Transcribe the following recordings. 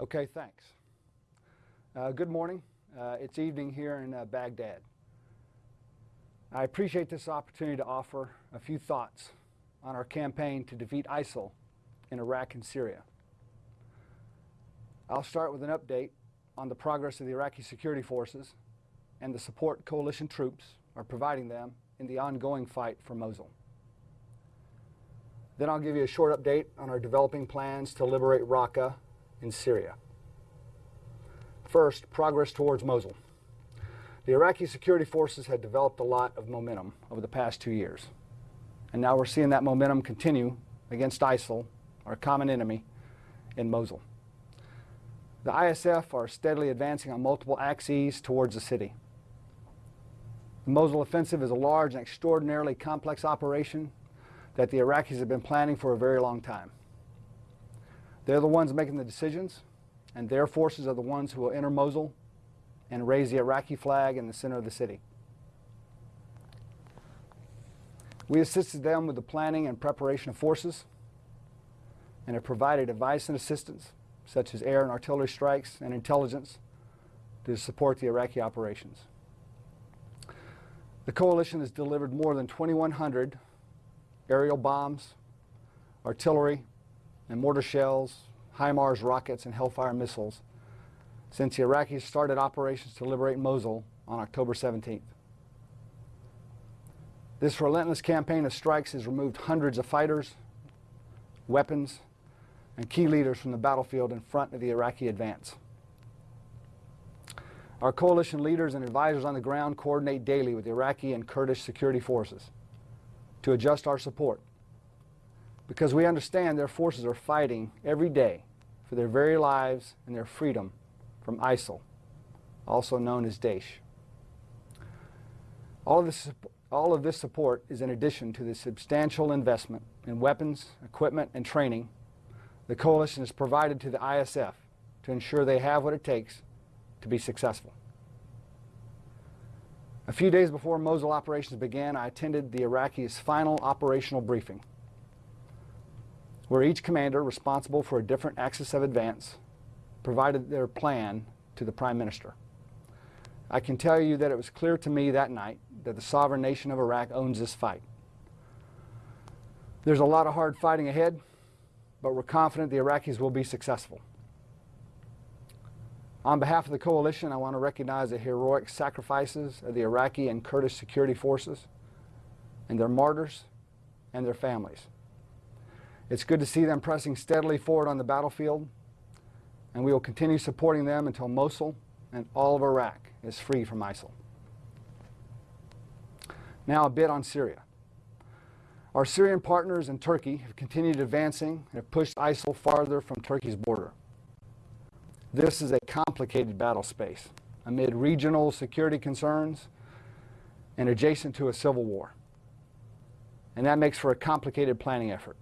Okay, thanks. Uh, good morning. Uh, it's evening here in uh, Baghdad. I appreciate this opportunity to offer a few thoughts on our campaign to defeat ISIL in Iraq and Syria. I'll start with an update on the progress of the Iraqi security forces and the support coalition troops are providing them in the ongoing fight for Mosul. Then I'll give you a short update on our developing plans to liberate Raqqa in Syria. First, progress towards Mosul. The Iraqi security forces had developed a lot of momentum over the past two years. And now we're seeing that momentum continue against ISIL, our common enemy, in Mosul. The ISF are steadily advancing on multiple axes towards the city. The Mosul offensive is a large and extraordinarily complex operation that the Iraqis have been planning for a very long time. They're the ones making the decisions, and their forces are the ones who will enter Mosul and raise the Iraqi flag in the center of the city. We assisted them with the planning and preparation of forces and have provided advice and assistance, such as air and artillery strikes and intelligence, to support the Iraqi operations. The coalition has delivered more than 2,100 aerial bombs, artillery, and mortar shells, HIMARS rockets, and Hellfire missiles since the Iraqis started operations to liberate Mosul on October 17th. This relentless campaign of strikes has removed hundreds of fighters, weapons, and key leaders from the battlefield in front of the Iraqi advance. Our coalition leaders and advisors on the ground coordinate daily with Iraqi and Kurdish security forces to adjust our support because we understand their forces are fighting every day for their very lives and their freedom from ISIL, also known as Daesh. All of, this, all of this support is in addition to the substantial investment in weapons, equipment, and training the coalition has provided to the ISF to ensure they have what it takes to be successful. A few days before Mosul operations began, I attended the Iraqis' final operational briefing, where each commander responsible for a different axis of advance provided their plan to the Prime Minister. I can tell you that it was clear to me that night that the sovereign nation of Iraq owns this fight. There's a lot of hard fighting ahead, but we're confident the Iraqis will be successful. On behalf of the coalition, I want to recognize the heroic sacrifices of the Iraqi and Kurdish security forces and their martyrs and their families. It's good to see them pressing steadily forward on the battlefield and we will continue supporting them until Mosul and all of Iraq is free from ISIL. Now a bit on Syria. Our Syrian partners in Turkey have continued advancing and have pushed ISIL farther from Turkey's border. This is a complicated battle space amid regional security concerns and adjacent to a civil war. And that makes for a complicated planning effort.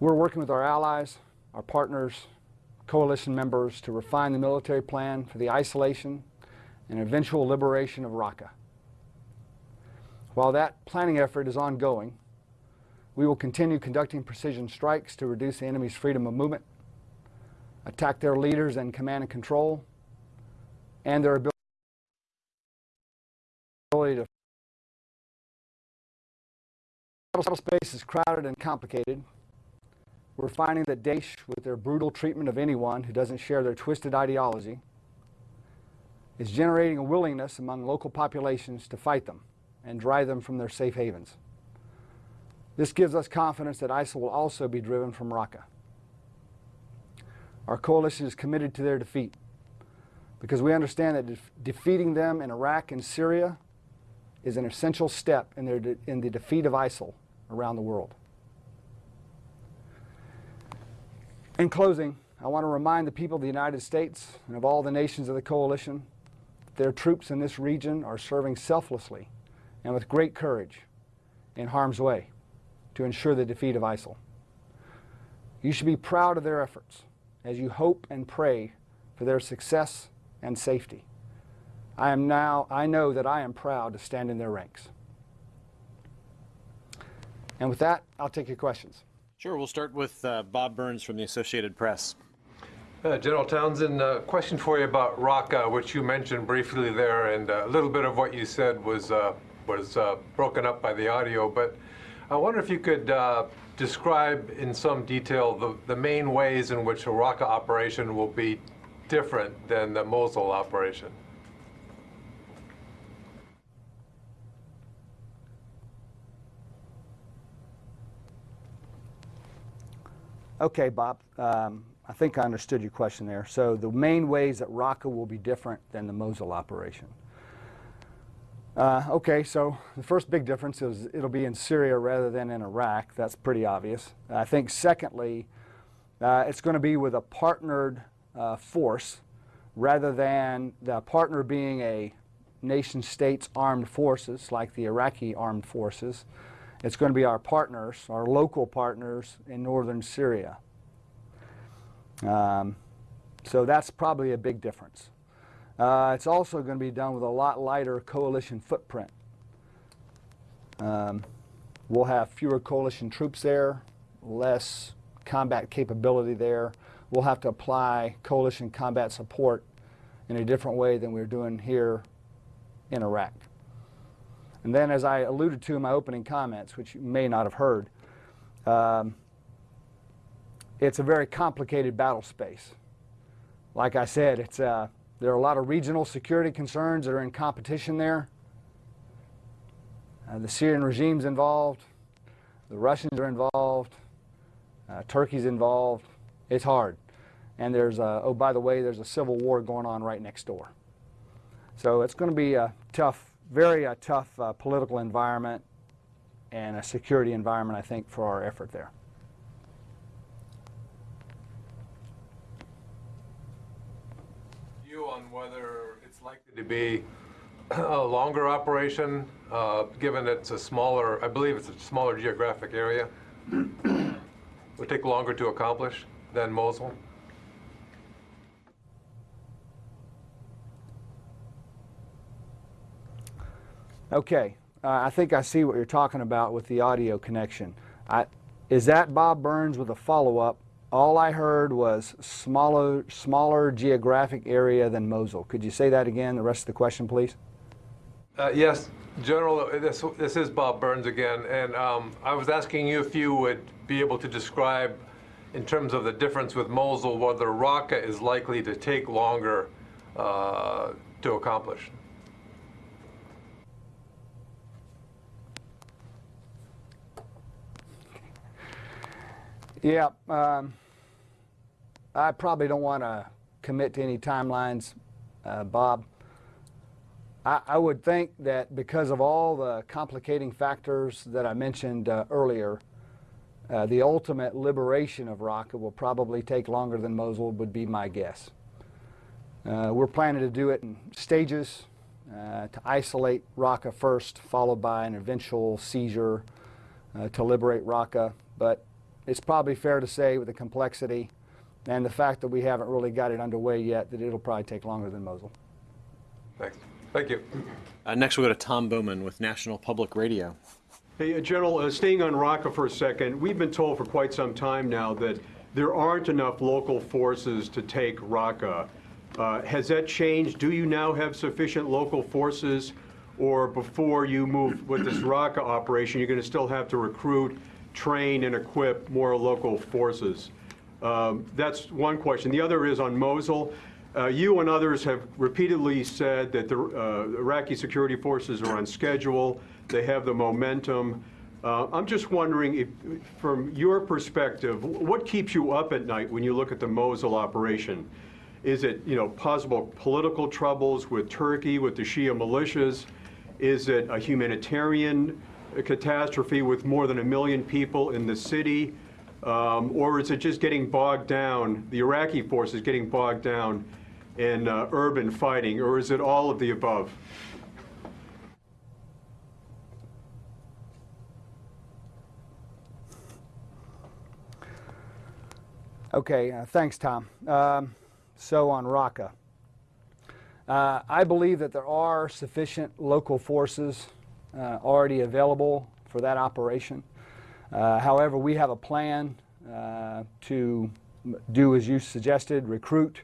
We're working with our allies our partners, coalition members to refine the military plan for the isolation and eventual liberation of Raqqa. While that planning effort is ongoing, we will continue conducting precision strikes to reduce the enemy's freedom of movement, attack their leaders and command and control, and their ability to battle space is crowded and complicated, we're finding that Daesh, with their brutal treatment of anyone who doesn't share their twisted ideology, is generating a willingness among local populations to fight them and drive them from their safe havens. This gives us confidence that ISIL will also be driven from Raqqa. Our coalition is committed to their defeat because we understand that de defeating them in Iraq and Syria is an essential step in, their in the defeat of ISIL around the world. In closing, I want to remind the people of the United States and of all the nations of the coalition that their troops in this region are serving selflessly and with great courage in harm's way to ensure the defeat of ISIL. You should be proud of their efforts as you hope and pray for their success and safety. I am now, I know that I am proud to stand in their ranks. And with that, I'll take your questions. Sure, we'll start with uh, Bob Burns from the Associated Press. Uh, General Townsend, a question for you about Raqqa, which you mentioned briefly there, and uh, a little bit of what you said was uh, was uh, broken up by the audio. But I wonder if you could uh, describe in some detail the, the main ways in which a Raqqa operation will be different than the Mosul operation. Okay, Bob. Um, I think I understood your question there. So the main ways that Raqqa will be different than the Mosul operation. Uh, okay, so the first big difference is it'll be in Syria rather than in Iraq. That's pretty obvious. I think secondly, uh, it's going to be with a partnered uh, force rather than the partner being a nation state's armed forces like the Iraqi armed forces. It's going to be our partners, our local partners in northern Syria. Um, so that's probably a big difference. Uh, it's also going to be done with a lot lighter coalition footprint. Um, we'll have fewer coalition troops there, less combat capability there. We'll have to apply coalition combat support in a different way than we're doing here in Iraq. And then as I alluded to in my opening comments, which you may not have heard, um, it's a very complicated battle space. Like I said, it's, uh, there are a lot of regional security concerns that are in competition there. Uh, the Syrian regime's involved, the Russians are involved, uh, Turkey's involved. It's hard. And there's, a, oh, by the way, there's a civil war going on right next door. So it's going to be a tough very uh, tough uh, political environment and a security environment, I think, for our effort there. View on whether it's likely to be a longer operation, uh, given it's a smaller, I believe it's a smaller geographic area, would take longer to accomplish than Mosul? Okay, uh, I think I see what you're talking about with the audio connection. I, is that Bob Burns with a follow-up? All I heard was smaller, smaller geographic area than Mosul. Could you say that again, the rest of the question, please? Uh, yes, General, this, this is Bob Burns again, and um, I was asking you if you would be able to describe, in terms of the difference with Mosul, whether Raqqa is likely to take longer uh, to accomplish. Yeah, um, I probably don't want to commit to any timelines, uh, Bob. I, I, would think that because of all the complicating factors that I mentioned uh, earlier, uh, the ultimate liberation of Raqqa will probably take longer than Mosul would be my guess. Uh, we're planning to do it in stages uh, to isolate Raqqa first, followed by an eventual seizure uh, to liberate Raqqa. But it's probably fair to say with the complexity and the fact that we haven't really got it underway yet that it'll probably take longer than Mosul. Thanks. Thank you. Uh, next we'll go to Tom Bowman with National Public Radio. Hey, uh, General, uh, staying on Raqqa for a second, we've been told for quite some time now that there aren't enough local forces to take Raqqa. Uh, has that changed? Do you now have sufficient local forces, or before you move with this Raqqa operation, you're going to still have to recruit train and equip more local forces? Um, that's one question. The other is on Mosul. Uh, you and others have repeatedly said that the uh, Iraqi security forces are on schedule. They have the momentum. Uh, I'm just wondering, if, from your perspective, what keeps you up at night when you look at the Mosul operation? Is it, you know, possible political troubles with Turkey, with the Shia militias? Is it a humanitarian a catastrophe with more than a million people in the city? Um, or is it just getting bogged down, the Iraqi forces getting bogged down in uh, urban fighting, or is it all of the above? Okay, uh, thanks, Tom. Um, so on Raqqa, uh, I believe that there are sufficient local forces already available for that operation. Uh, however, we have a plan uh, to do as you suggested, recruit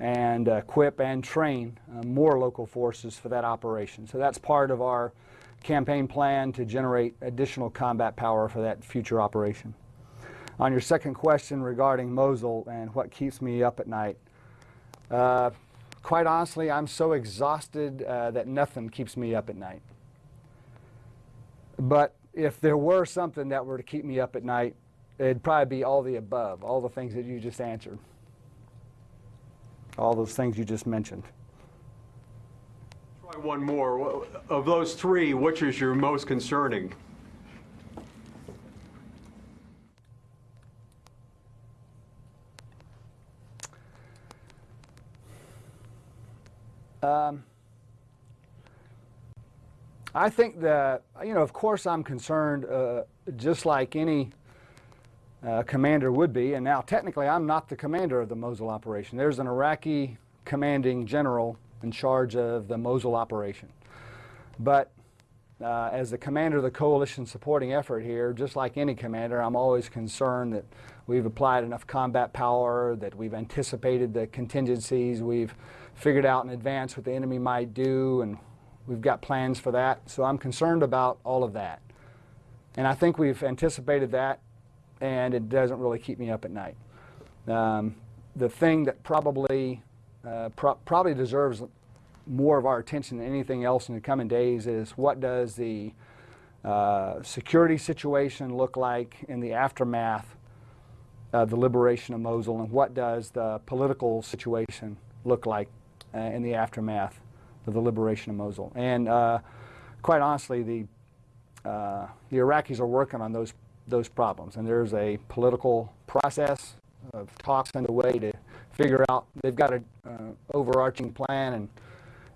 and equip and train uh, more local forces for that operation. So that's part of our campaign plan to generate additional combat power for that future operation. On your second question regarding Mosul and what keeps me up at night, uh, quite honestly, I'm so exhausted uh, that nothing keeps me up at night. But if there were something that were to keep me up at night, it'd probably be all the above, all the things that you just answered, all those things you just mentioned. Try one more. Of those three, which is your most concerning? Um, I think that, you know, of course I'm concerned, uh, just like any uh, commander would be, and now technically I'm not the commander of the Mosul operation. There's an Iraqi commanding general in charge of the Mosul operation. But uh, as the commander of the coalition supporting effort here, just like any commander, I'm always concerned that we've applied enough combat power, that we've anticipated the contingencies, we've figured out in advance what the enemy might do, and we've got plans for that. So I'm concerned about all of that. And I think we've anticipated that, and it doesn't really keep me up at night. Um, the thing that probably uh, pro probably deserves more of our attention than anything else in the coming days is what does the uh, security situation look like in the aftermath of the liberation of Mosul, and what does the political situation look like uh, in the aftermath the liberation of Mosul. And uh, quite honestly, the uh, the Iraqis are working on those those problems, and there's a political process of talks underway to figure out. They've got an uh, overarching plan and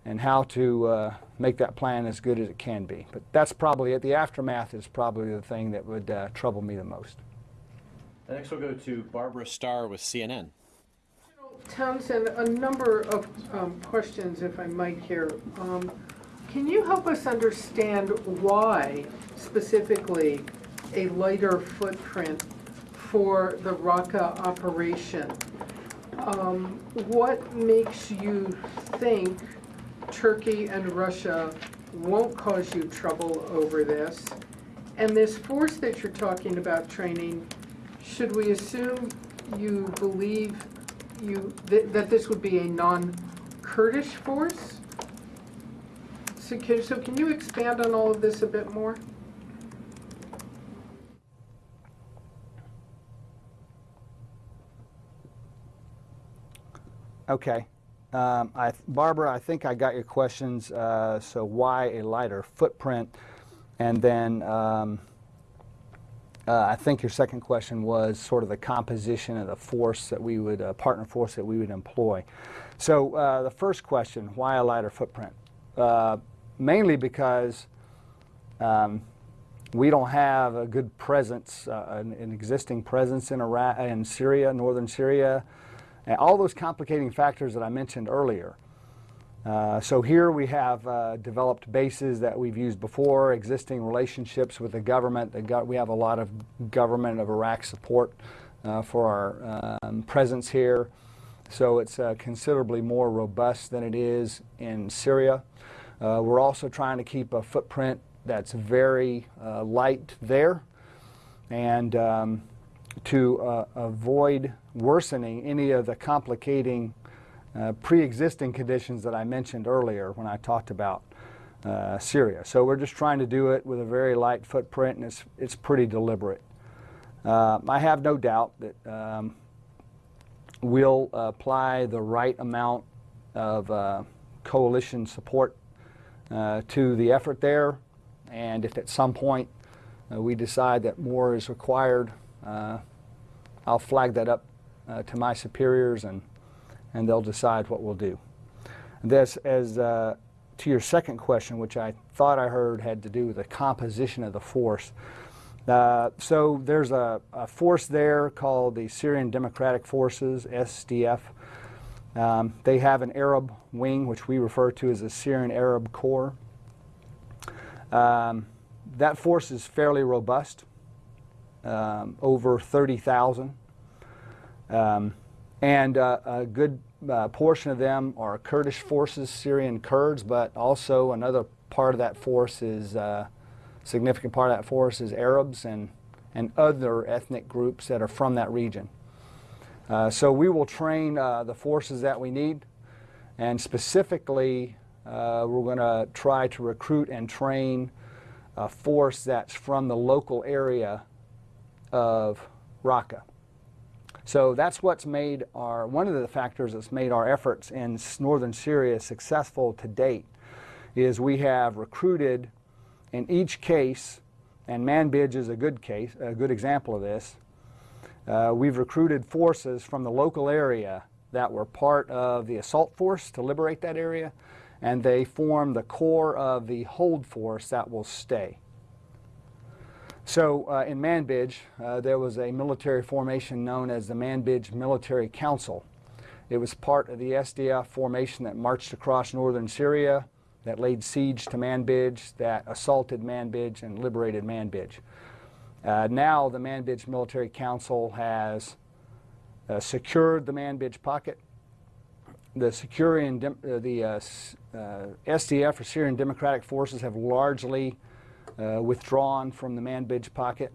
and how to uh, make that plan as good as it can be. But that's probably it. The aftermath is probably the thing that would uh, trouble me the most. Next, we'll go to Barbara Starr with CNN. Townsend, a number of um, questions, if I might here. Um, Can you help us understand why specifically a lighter footprint for the Raqqa operation? Um, What makes you think Turkey and Russia won't cause you trouble over this? And this force that you're talking about training, should we assume you believe you, that, that this would be a non-Kurdish force? So can, so can you expand on all of this a bit more? Okay. Um, I, Barbara, I think I got your questions. Uh, so why a lighter footprint? And then um, uh, I think your second question was sort of the composition of the force that we would, uh, partner force that we would employ. So uh, the first question, why a lighter footprint? Uh, mainly because um, we don't have a good presence, uh, an, an, existing presence in Iraq, in Syria, northern Syria, and all those complicating factors that I mentioned earlier. Uh, so here we have uh, developed bases that we've used before, existing relationships with the government. The go we have a lot of government of Iraq support uh, for our um, presence here. So it's uh, considerably more robust than it is in Syria. Uh, we're also trying to keep a footprint that's very light there and um, to avoid worsening any of the complicating uh, pre-existing conditions that I mentioned earlier when I talked about uh, Syria. So we're just trying to do it with a very light footprint and it's, it's pretty deliberate. Uh, I have no doubt that um, we'll apply the right amount of uh, coalition support uh, to the effort there and if at some point uh, we decide that more is required, I'll flag that up to my superiors and and they'll decide what we'll do. This, as uh, to your second question, which I thought I heard had to do with the composition of the force. Uh, so there's a, a, force there called the Syrian Democratic Forces, SDF. Um, they have an Arab wing, which we refer to as the Syrian Arab Corps. Um, that force is fairly robust, um, over 30,000. Um, and uh, a good uh, portion of them are Kurdish forces, Syrian Kurds, but also another part of that force is, uh, significant part of that force is Arabs and, and other ethnic groups that are from that region. Uh, so we will train uh, the forces that we need, and specifically, uh, we're going to try to recruit and train a force that's from the local area of Raqqa. So that's what's made our, one of the factors that's made our efforts in northern Syria successful to date is we have recruited in each case, and Manbij is a good case, a good example of this, uh, we've recruited forces from the local area that were part of the assault force to liberate that area, and they form the core of the hold force that will stay. So uh, in Manbij, uh, there was a military formation known as the Manbij Military Council. It was part of the SDF formation that marched across northern Syria, that laid siege to Manbij, that assaulted Manbij and liberated Manbij. Uh, now the Manbij Military Council has uh, secured the Manbij pocket. The Syrian, uh, the uh, SDF or Syrian Democratic Forces have largely withdrawn from the Manbij pocket,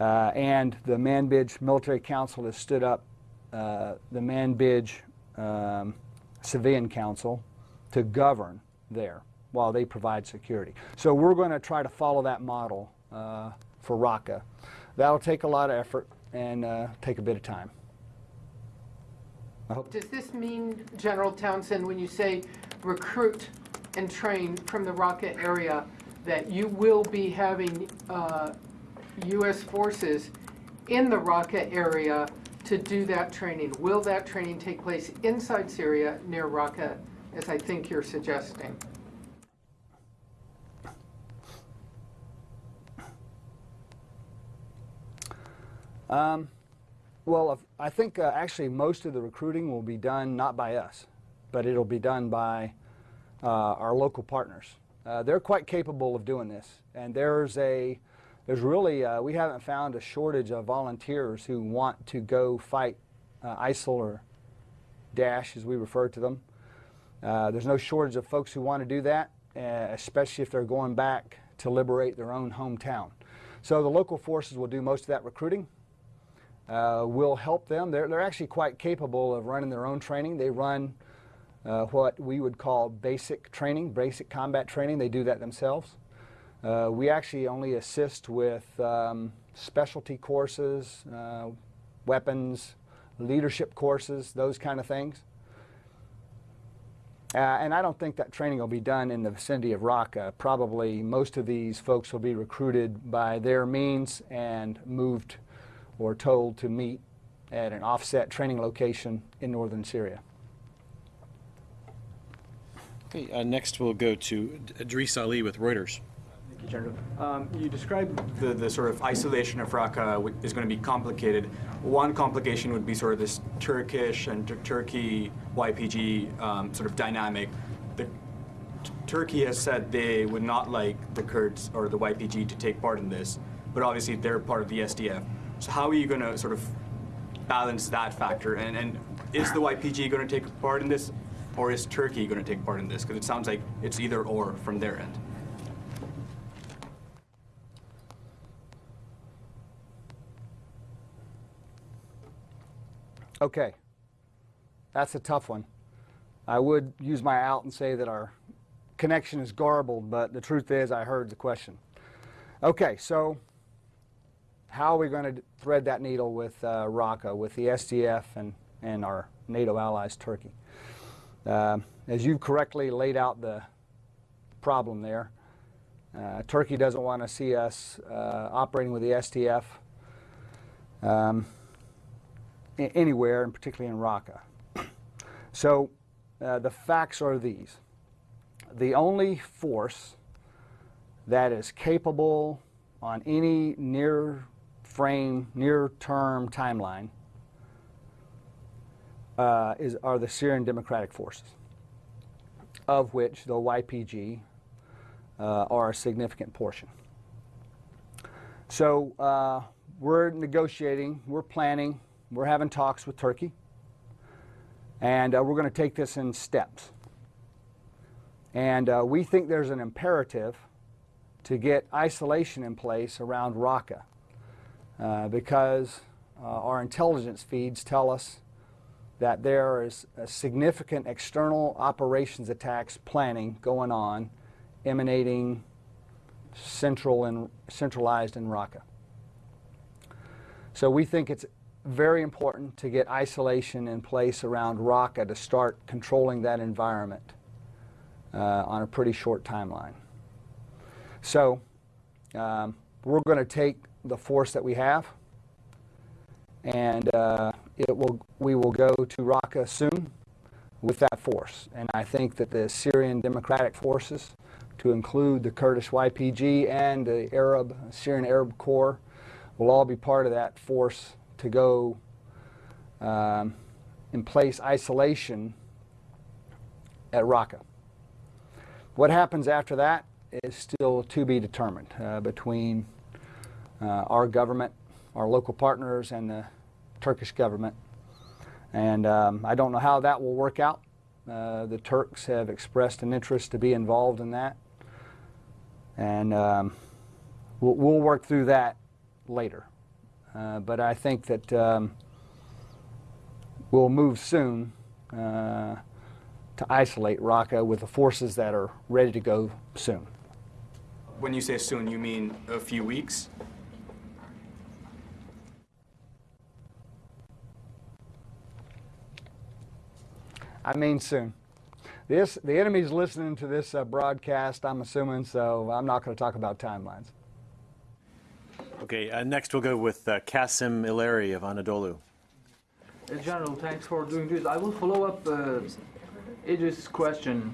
uh, and the Manbij Military Council has stood up uh, the Manbij um, Civilian Council to govern there while they provide security. So we're going to try to follow that model uh, for Raqqa. That'll take a lot of effort and uh, take a bit of time. Does this mean, General Townsend, when you say recruit and train from the Raqqa area, that you will be having uh, U.S. forces in the Raqqa area to do that training? Will that training take place inside Syria near Raqqa, as I think you're suggesting? Um, well, I think uh, actually most of the recruiting will be done not by us, but it'll be done by uh, our local partners. Uh, they're quite capable of doing this, and there's a there's really uh, we haven't found a shortage of volunteers who want to go fight uh, ISIL or Daesh, as we refer to them. Uh, there's no shortage of folks who want to do that, uh, especially if they're going back to liberate their own hometown. So the local forces will do most of that recruiting will help them. They're, they're actually quite capable of running their own training. They run uh, what we would call basic training, basic combat training. They do that themselves. Uh, we actually only assist with um, specialty courses, uh, weapons, leadership courses, those kind of things. Uh, and I don't think that training will be done in the vicinity of Raqqa. Probably most of these folks will be recruited by their means and moved or told to meet at an offset training location in northern Syria. Okay, uh, next we'll go to Idrees Ali with Reuters. Thank you, General. Um, you described the, the sort of isolation of Raqqa is going to be complicated. One complication would be sort of this Turkish and Tur- Turkey YPG um, sort of dynamic. The, Turkey has said they would not like the Kurds or the YPG to take part in this, but obviously they're part of the SDF. So how are you going to sort of balance that factor? And, and is the YPG going to take part in this, or is Turkey going to take part in this? Because it sounds like it's either or from their end. Okay, that's a tough one. I would use my out and say that our connection is garbled, but the truth is I heard the question. Okay, so how are we going to thread that needle with uh, Raqqa, with the SDF and, and our NATO allies, Turkey? Uh, as you've correctly laid out the problem there, uh, Turkey doesn't want to see us uh, operating with the SDF Um, anywhere, and particularly in Raqqa. So uh, the facts are these. The only force that is capable on any near frame, near term timeline uh, is, are the Syrian Democratic Forces, of which the YPG uh, are a significant portion. So uh, we're negotiating, we're planning we're having talks with Turkey, and uh, we're going to take this in steps. And uh, we think there's an imperative to get isolation in place around Raqqa uh, because our intelligence feeds tell us that there is a significant external operations attacks planning going on emanating central and centralized in Raqqa. So we think it's very important to get isolation in place around Raqqa to start controlling that environment uh, on a pretty short timeline. So um, we're going to take the force that we have, and uh, it will we will go to Raqqa soon with that force. And I think that the Syrian Democratic Forces, to include the Kurdish YPG and the Arab Syrian Arab Corps, will all be part of that force to go um, in place isolation at Raqqa. What happens after that is still to be determined uh, between uh, our government, our local partners, and the Turkish government. And um, I don't know how that will work out. Uh, the Turks have expressed an interest to be involved in that. And um, we'll, we'll, work through that later. Uh, but I think that um, we'll move soon uh, to isolate Raqqa with the forces that are ready to go soon. When you say soon, you mean a few weeks? I mean soon. This, the enemy's listening to this uh, broadcast, I'm assuming, so I'm not going to talk about timelines. Okay, uh, next we'll go with uh, Kasim Ileri of Anadolu. General, thanks for doing this. I will follow up uh, Idrees' question.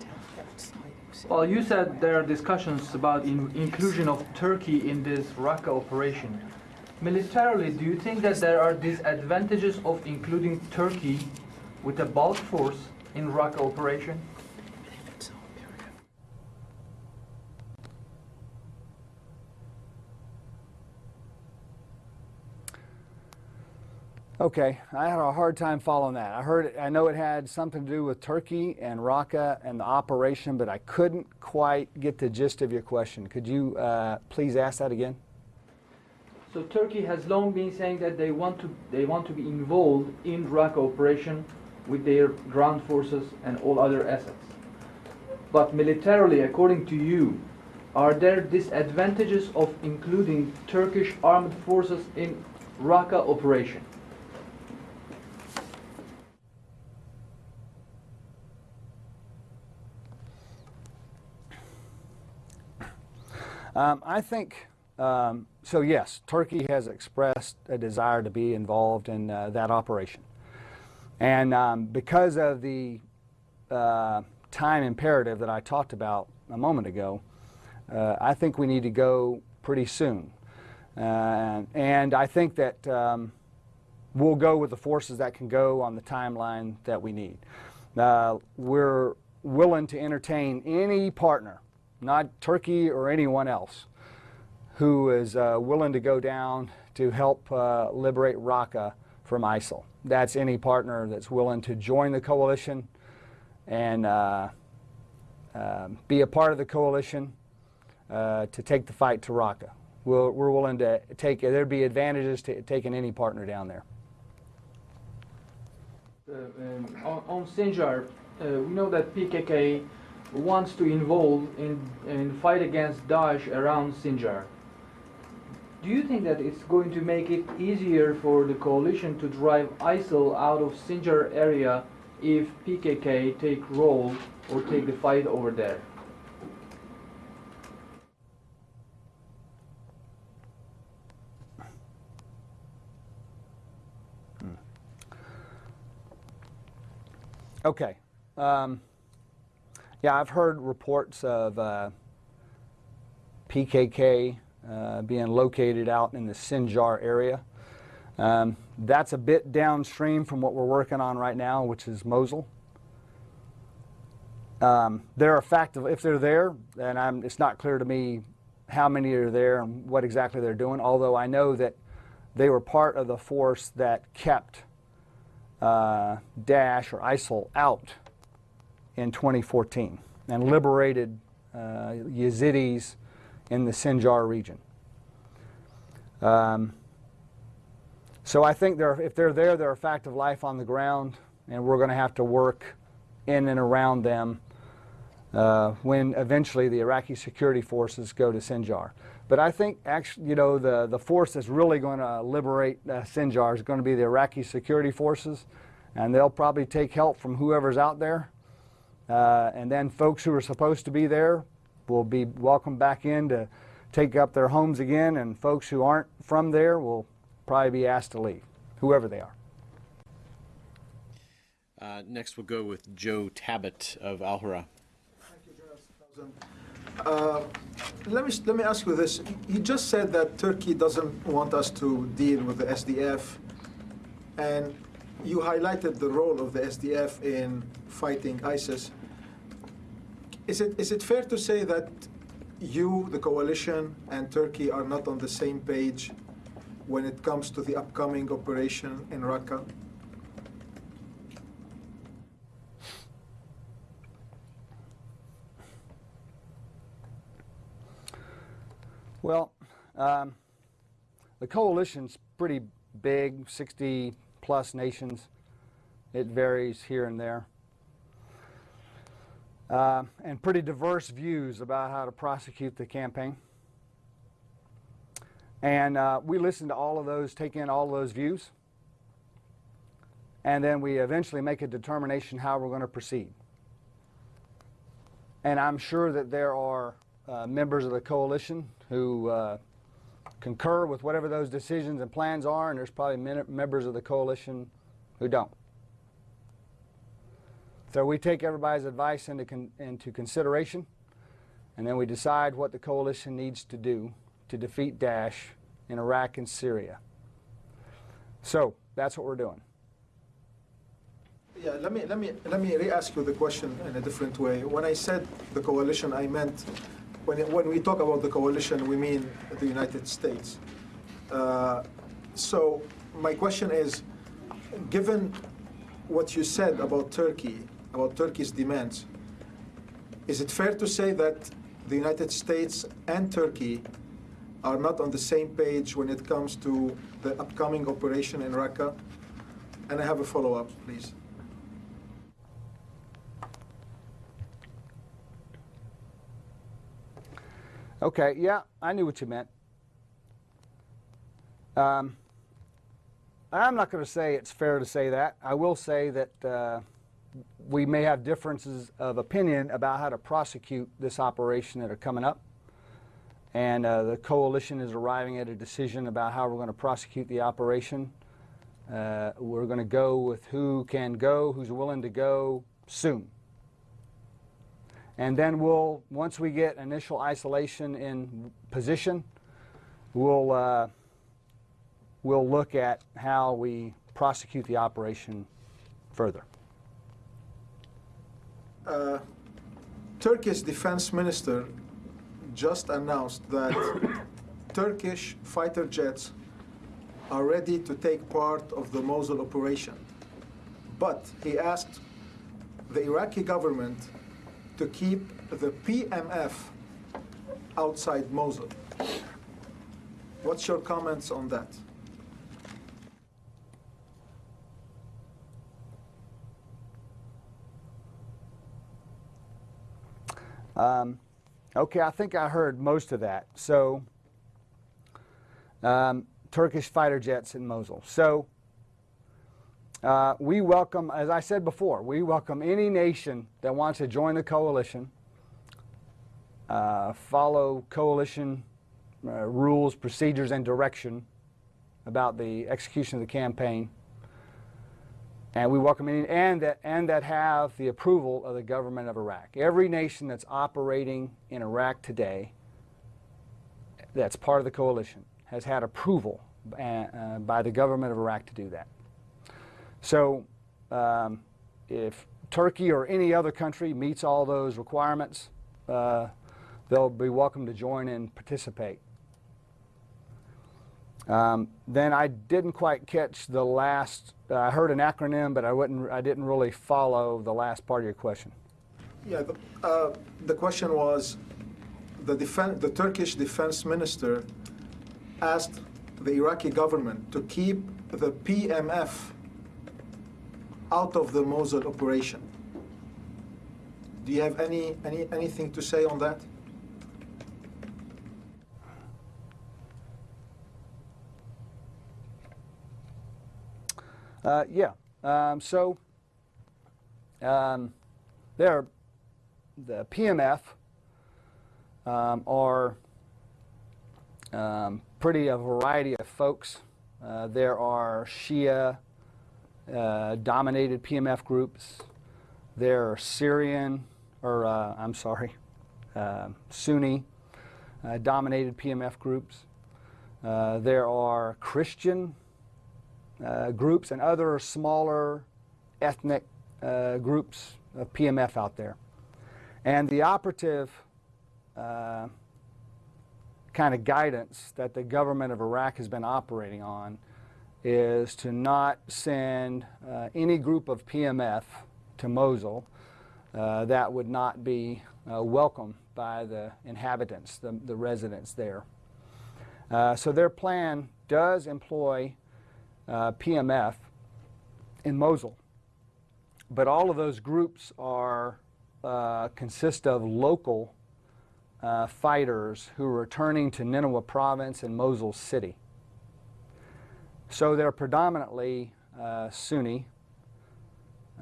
Well, you said there are discussions about in inclusion of Turkey in this Raqqa operation. Militarily, do you think that there are disadvantages of including Turkey with a bulk force in Raqqa operation? Okay, I had a hard time following that. I heard, I know it had something to do with Turkey and Raqqa and the operation, but I couldn't quite get the gist of your question. Could you uh, please ask that again? So Turkey has long been saying that they want to they want to be involved in Raqqa operation with their ground forces and all other assets. But militarily, according to you, are there disadvantages of including Turkish armed forces in Raqqa operation? Um, I think, um, so yes, Turkey has expressed a desire to be involved in uh, that operation. And um, because of the uh, time imperative that I talked about a moment ago, uh, I think we need to go pretty soon. Uh, and I think that um, we'll go with the forces that can go on the timeline that we need. Uh, we're willing to entertain any partner not Turkey or anyone else, who is uh, willing to go down to help uh, liberate Raqqa from ISIL. That's any partner that's willing to join the coalition and uh, um, be a part of the coalition uh, to take the fight to Raqqa. we we are willing to take, there'd be advantages to taking any partner down there. Uh, um, on, on Sinjar, uh, we know that PKK wants to involve in, in fight against Daesh around Sinjar. Do you think that it's going to make it easier for the coalition to drive ISIL out of Sinjar area if PKK take role or take the fight over there? Hmm. Okay. Um, yeah, I've heard reports of uh, PKK uh, being located out in the Sinjar area. Um, that's a bit downstream from what we're working on right now, which is Mosul. Um, they're a fact of if they're there, and I'm, it's not clear to me how many are there and what exactly they're doing. Although I know that they were part of the force that kept uh, Daesh or ISIL out in 2014 and liberated uh, Yazidis in the Sinjar region. Um, so I think they're, if they're there, they're a fact of life on the ground, and we're going to have to work in and around them uh, when eventually the Iraqi security forces go to Sinjar. But I think actually, you know, the, the force that's really going to liberate uh, Sinjar is going to be the Iraqi security forces, and they'll probably take help from whoever's out there. Uh, and then folks who are supposed to be there will be welcomed back in to take up their homes again, and folks who aren't from there will probably be asked to leave, whoever they are. Uh, next, we'll go with Joe Tabet of Alhurra. Uh, Let me, let me ask you this. You just said that Turkey doesn't want us to deal with the SDF, and you highlighted the role of the SDF in fighting ISIS. Is it, is it fair to say that you, the coalition, and Turkey are not on the same page when it comes to the upcoming operation in Raqqa? Well, um, the coalition's pretty big, 60 plus nations. It varies here and there. Uh, and pretty diverse views about how to prosecute the campaign. And uh, we listen to all of those, take in all of those views, and then we eventually make a determination how we're going to proceed. And I'm sure that there are uh, members of the coalition who uh, concur with whatever those decisions and plans are, and there's probably members of the coalition who don't. So we take everybody's advice into, con- into consideration, and then we decide what the coalition needs to do to defeat Daesh in Iraq and Syria. So that's what we're doing. Yeah, let me, let me, let me re-ask you the question in a different way. When I said the coalition, I meant, when, it- when we talk about the coalition, we mean the United States. Uh, So my question is, given what you said about Turkey, about Turkey's demands, is it fair to say that the United States and Turkey are not on the same page when it comes to the upcoming operation in Raqqa? And I have a follow-up, please. Okay, yeah, I knew what you meant. Um, I'm not going to say it's fair to say that. I will say that uh, we may have differences of opinion about how to prosecute this operation that are coming up. And uh, the coalition is arriving at a decision about how we're going to prosecute the operation. Uh, we're going to go with who can go, who's willing to go soon. And then we'll, once we get initial isolation in position, we'll, uh, we'll look at how we prosecute the operation further. Uh, Turkish defense minister just announced that Turkish fighter jets are ready to take part of the Mosul operation. But he asked the Iraqi government to keep the PMF outside Mosul. What's your comments on that? Um, okay, I think I heard most of that. So, um, Turkish fighter jets in Mosul. So, uh, we welcome, as I said before, we welcome any nation that wants to join the coalition, uh, follow coalition uh, rules, procedures, and direction about the execution of the campaign. And we welcome any, and that, and that have the approval of the government of Iraq. Every nation that's operating in Iraq today, that's part of the coalition, has had approval uh, uh, by the government of Iraq to do that. So, um, if Turkey or any other country meets all those requirements, uh, they'll be welcome to join and participate. Um, then I didn't quite catch the last. Uh, I heard an acronym, but I wouldn't. I didn't really follow the last part of your question. Yeah, the, uh, the question was, the, defen the Turkish defense minister asked the Iraqi government to keep the PMF out of the Mosul operation. Do you have any, any anything to say on that? Uh, yeah. Um, so um, there, the PMF um, are um, pretty a variety of folks. Uh, there are Shia uh, dominated PMF groups. There are Syrian, or uh, I'm sorry, uh, Sunni uh, dominated PMF groups. Uh, there are Christian groups and other smaller ethnic uh, groups of PMF out there. And the operative uh, kind of guidance that the government of Iraq has been operating on is to not send uh, any group of PMF to Mosul uh, that would not be uh, welcome by the inhabitants, the, the residents there. Uh, so their plan does employ uh, PMF in Mosul. But all of those groups are uh, consist of local uh, fighters who are returning to Nineveh province and Mosul city. So they're predominantly uh, Sunni.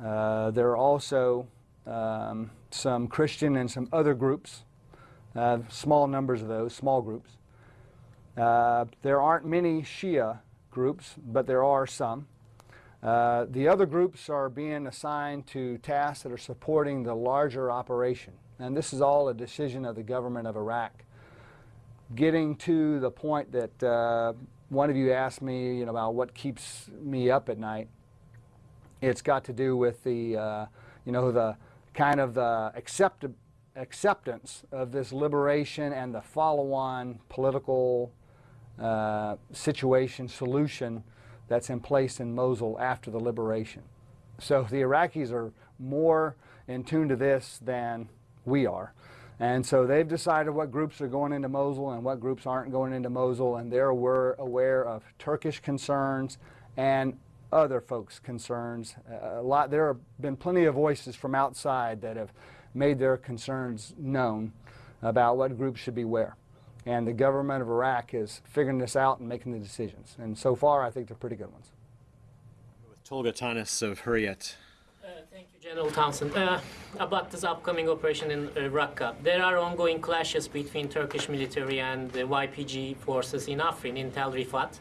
Uh, there are also um, some Christian and some other groups, small numbers of those, small groups. There aren't many Shia groups, but there are some. Uh, the other groups are being assigned to tasks that are supporting the larger operation. And this is all a decision of the government of Iraq. Getting to the point that uh, one of you asked me you know, about what keeps me up at night, it's got to do with the, uh, you know, the kind of the accept acceptance of this liberation and the follow-on political uh, situation, solution that's in place in Mosul after the liberation. So the Iraqis are more in tune to this than we are. And so they've decided what groups are going into Mosul and what groups aren't going into Mosul, and they're aware, aware of Turkish concerns and other folks' concerns. Uh, a lot, there have been plenty of voices from outside that have made their concerns known about what groups should be where. And the government of Iraq is figuring this out and making the decisions. And so far, I think they're pretty good ones. With Tolga Tanis of Hurriyet. Uh, Thank you, General Townsend. Uh, About this upcoming operation in uh, Raqqa, there are ongoing clashes between Turkish military and the YPG forces in Afrin, in Tel Rifat.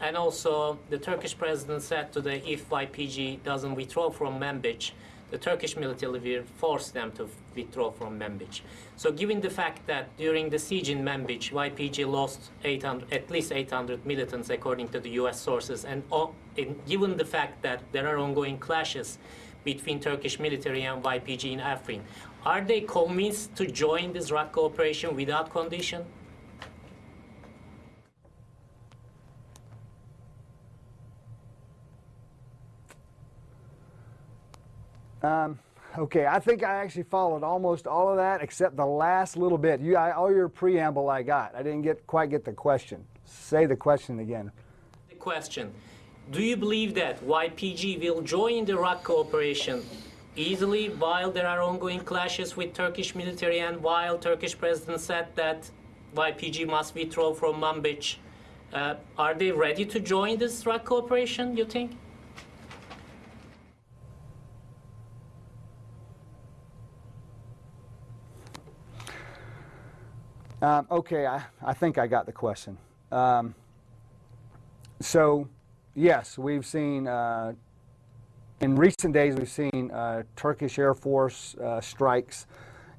And also, the Turkish president said today if YPG doesn't withdraw from Manbij, the Turkish military forced them to withdraw from Manbij. So given the fact that during the siege in Manbij, YPG lost 800, at least 800 militants according to the US sources, and, o- and given the fact that there are ongoing clashes between Turkish military and YPG in Afrin, are they convinced to join this Raqqa operation without condition? Um, okay, I think I actually followed almost all of that except the last little bit. You, I, all your preamble I got. I didn't get quite get the question. Say the question again. The question, do you believe that YPG will join the Raqqa operation easily while there are ongoing clashes with Turkish military and while Turkish president said that YPG must withdraw from Manbij? Uh, are they ready to join this Raqqa operation, you think? Um, okay, I, I think I got the question. Um, so, yes, we've seen, uh, in recent days, we've seen uh, Turkish Air Force uh, strikes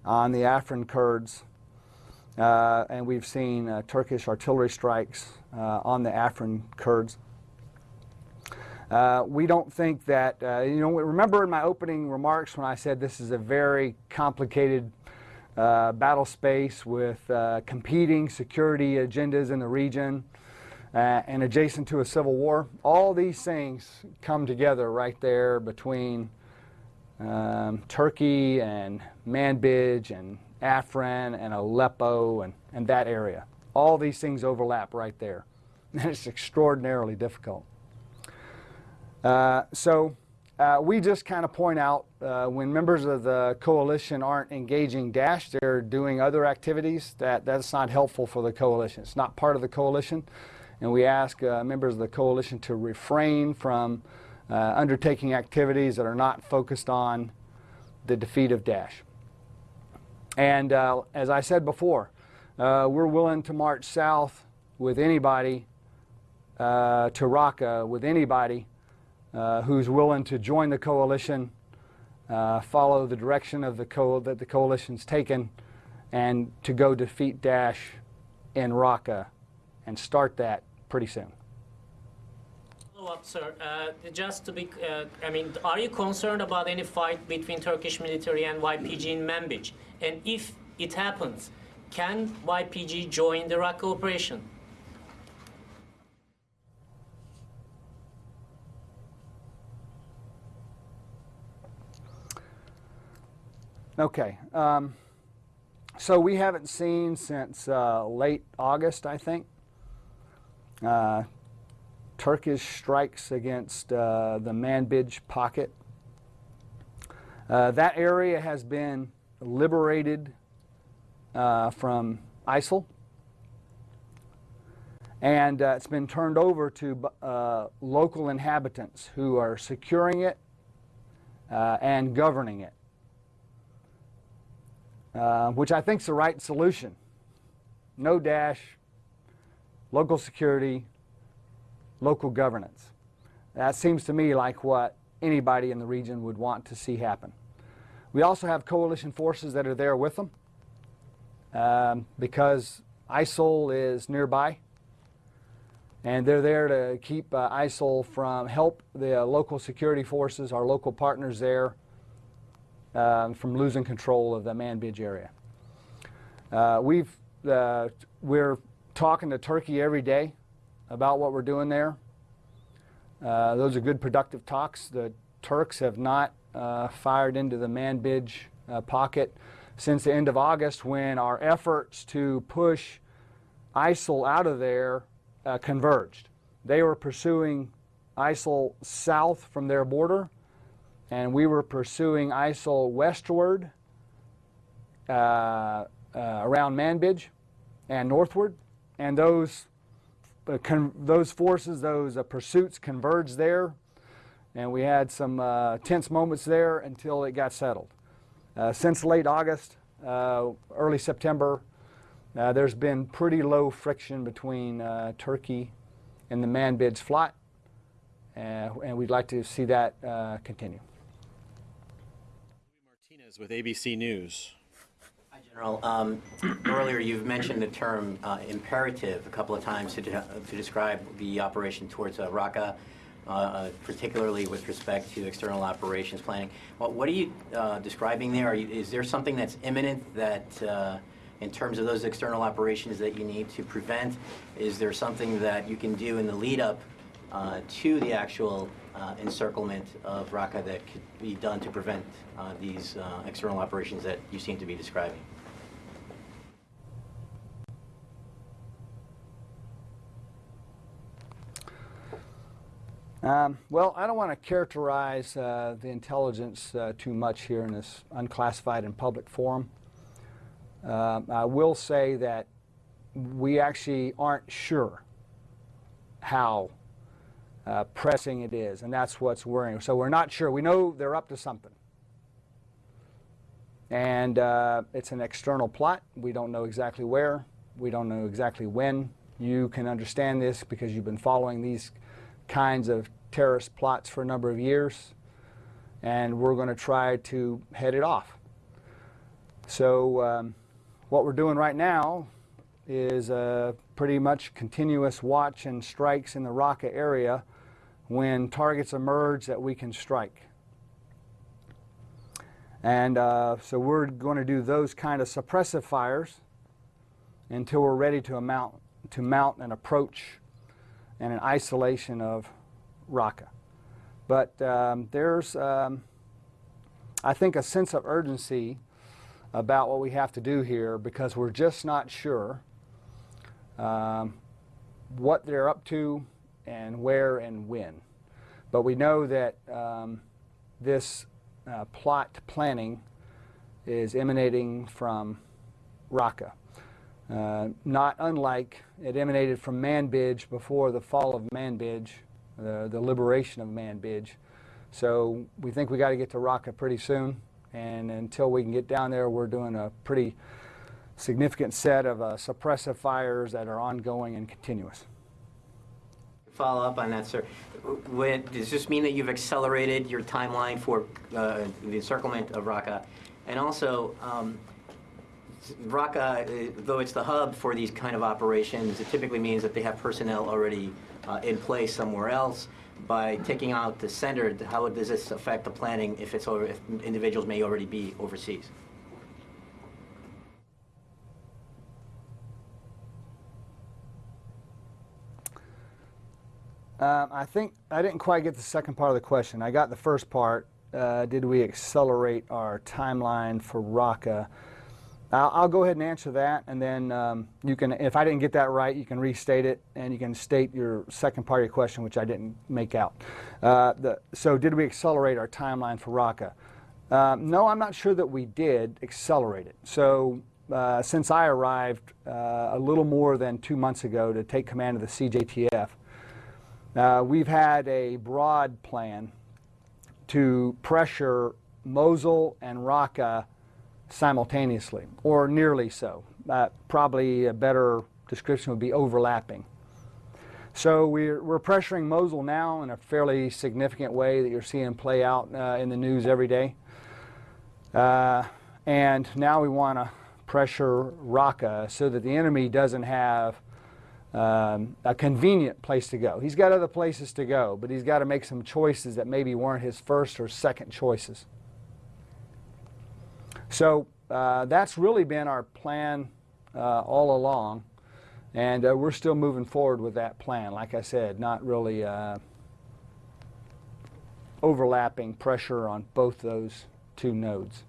on the Afrin Kurds, uh, and we've seen uh, Turkish artillery strikes uh, on the Afrin Kurds. We don't think that, you know, remember in my opening remarks when I said this is a very complicated uh, battle space with uh, competing security agendas in the region. uh, and adjacent to a civil war. All these things come together right there between um, Turkey and Manbij and Afrin and Aleppo and, and that area. All these things overlap right there. And it's extraordinarily difficult. Uh, so uh, we just kind of point out uh, when members of the coalition aren't engaging Daesh, they're doing other activities that that's not helpful for the coalition. It's not part of the coalition, and we ask uh, members of the coalition to refrain from uh, undertaking activities that are not focused on the defeat of Daesh. And uh, as I said before, uh, we're willing to march south with anybody to Raqqa with anybody who's willing to join the coalition, uh, follow the direction of the co that the coalition's taken, and to go defeat Daesh in Raqqa and start that pretty soon. Follow up, sir. Uh, just to be, uh, I mean, are you concerned about any fight between Turkish military and YPG in Manbij? And if it happens, can YPG join the Raqqa operation? Okay. Um, so we haven't seen since uh, late August, I think, uh, Turkish strikes against uh, the Manbij pocket. Uh, that area has been liberated uh, from ISIL, and uh, it's been turned over to local inhabitants who are securing it and governing it uh, which I think is the right solution. No Daesh, local security, local governance. That seems to me like what anybody in the region would want to see happen. We also have coalition forces that are there with them um, because ISIL is nearby. And they're there to keep uh, ISIL from help the uh, local security forces, our local partners there, um, from losing control of the Manbij area. Uh, we've, uh, we're talking to Turkey every day about what we're doing there. Uh, those are good productive talks. The Turks have not uh, fired into the Manbij uh, pocket since the end of August when our efforts to push ISIL out of there uh, converged. They were pursuing ISIL south from their border and we were pursuing ISIL westward uh, uh, around Manbij and northward, and those uh, those forces, those uh, pursuits converged there, and we had some uh, tense moments there until it got settled. Uh, since late August, early September, there's been pretty low friction between Turkey and the Manbij flat, and we'd like to see that continue with ABC News. Hi, General. Um, earlier, you've mentioned the term uh, imperative a couple of times to, de to describe the operation towards uh, Raqqa, uh, uh, particularly with respect to external operations planning. Well, what are you uh, describing there? You, is there something that's imminent that, uh, in terms of those external operations, that you need to prevent? Is there something that you can do in the lead up to the actual uh, encirclement of Raqqa that could be done to prevent uh, these uh, external operations that you seem to be describing? Um, well, I don't want to characterize uh, the intelligence uh, too much here in this unclassified and public forum. Uh, I will say that we actually aren't sure how uh, pressing it is, and that's what's worrying. So we're not sure. We know they're up to something. And uh, it's an external plot. We don't know exactly where. We don't know exactly when. You can understand this because you've been following these kinds of terrorist plots for a number of years. And we're going to try to head it off. So um, what we're doing right now is uh, pretty much continuous watch and strikes in the Raqqa area when targets emerge that we can strike. And uh, so we're going to do those kind of suppressive fires until we're ready to mount, to mount an approach and an isolation of Raqqa. But um, there's, um, I think, a sense of urgency about what we have to do here because we're just not sure um, what they're up to and where and when. But we know that um, this uh, plot planning is emanating from Raqqa. Uh, not unlike it emanated from Manbij before the fall of Manbij, the, the liberation of Manbij. So we think we got to get to Raqqa pretty soon. And until we can get down there, we're doing a pretty significant set of uh, suppressive fires that are ongoing and continuous. Follow up on that, sir. When, does this mean that you've accelerated your timeline for uh, the encirclement of Raqqa? And also, um, Raqqa, uh, though it's the hub for these kind of operations, it typically means that they have personnel already uh, in place somewhere else. By taking out the center, how does this affect the planning if it's over, if individuals may already be overseas? Um, I think I didn't quite get the second part of the question. I got the first part. Uh, did we accelerate our timeline for Raqqa? I'll, I'll go ahead and answer that, and then um, you can, if I didn't get that right, you can restate it, and you can state your second part of your question, which I didn't make out. Uh, the, so, did we accelerate our timeline for Raqqa? Um, no, I'm not sure that we did accelerate it. So, uh, since I arrived uh, a little more than two months ago to take command of the CJTF, uh, we've had a broad plan to pressure Mosul and Raqqa simultaneously, or nearly so. Uh, probably a better description would be overlapping. So we're, we're pressuring Mosul now in a fairly significant way that you're seeing play out uh, in the news every day. Uh, and now we want to pressure Raqqa so that the enemy doesn't have um, a convenient place to go. He's got other places to go, but he's got to make some choices that maybe weren't his first or second choices. So uh, that's really been our plan uh, all along, and uh, we're still moving forward with that plan. Like I said, not really uh, overlapping pressure on both those two nodes.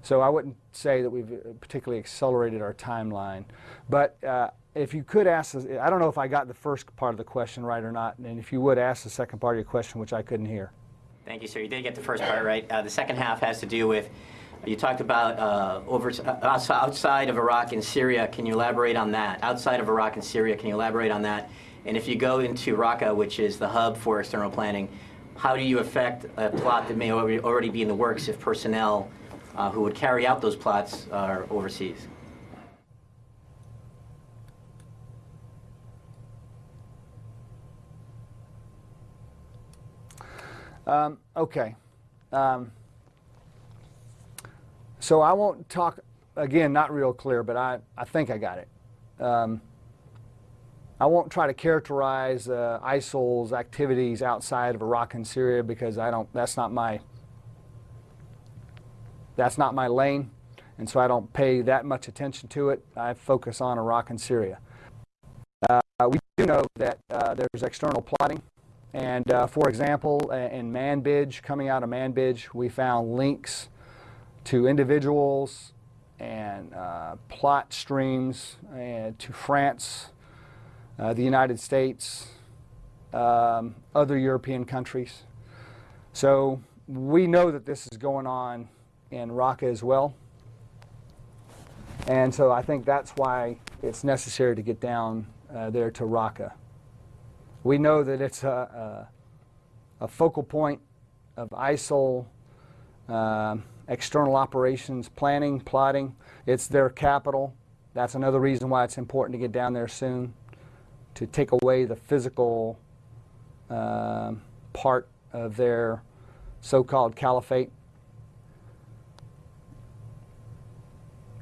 So I wouldn't say that we've particularly accelerated our timeline, but uh, if you could ask, I don't know if I got the first part of the question right or not, and if you would ask the second part of your question, which I couldn't hear. Thank you, sir. You did get the first part right. Uh, the second half has to do with, you talked about uh, over, uh, outside of Iraq and Syria. Can you elaborate on that? Outside of Iraq and Syria, can you elaborate on that? And if you go into Raqqa, which is the hub for external planning, how do you affect a plot that may already be in the works if personnel uh, who would carry out those plots are overseas? Um, okay. Um, so I won't talk, again, not real clear, but I, I think I got it. Um, I won't try to characterize uh, ISIL's activities outside of Iraq and Syria because I don't, that's not my, that's not my lane. And so I don't pay that much attention to it. I focus on Iraq and Syria. Uh, we do know that uh, there's external plotting and uh, for example, in Manbij, coming out of Manbij, we found links to individuals and uh, plot streams uh, to France, uh, the United States, um, other European countries. So we know that this is going on in Raqqa as well. And so I think that's why it's necessary to get down uh, there to Raqqa. We know that it's a, a, a focal point of ISIL uh, external operations planning, plotting. It's their capital. That's another reason why it's important to get down there soon to take away the physical uh, part of their so-called caliphate.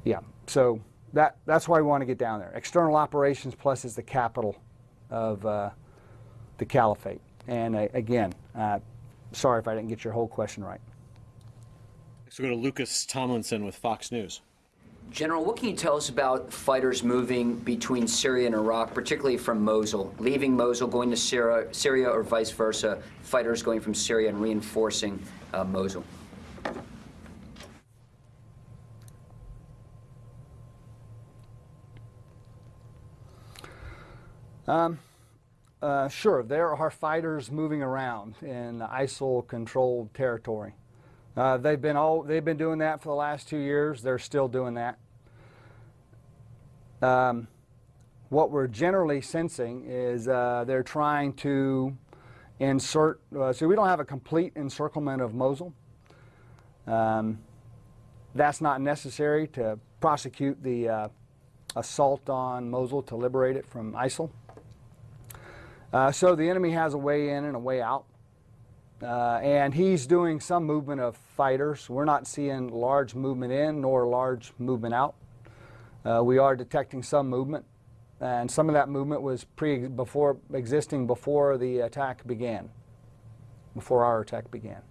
Yeah, so that, that's why we want to get down there. External operations plus is the capital of uh, the caliphate. And uh, again, uh, sorry if I didn't get your whole question right. Next, we'll go to Lucas Tomlinson with Fox News. General, what can you tell us about fighters moving between Syria and Iraq, particularly from Mosul, leaving Mosul, going to Syria, Syria or vice versa, fighters going from Syria and reinforcing uh, Mosul? Um, uh, sure, there are fighters moving around in ISIL-controlled territory. Uh, they've been all they've been doing that for the last two years. They're still doing that. Um, what we're generally sensing is uh, they're trying to insert. Uh, so we don't have a complete encirclement of Mosul. Um, that's not necessary to prosecute the uh, assault on Mosul to liberate it from ISIL. Uh, so the enemy has a way in and a way out. Uh, and he's doing some movement of fighters. We're not seeing large movement in nor large movement out. Uh, we are detecting some movement, and some of that movement was pre before existing before the attack began, before our attack began.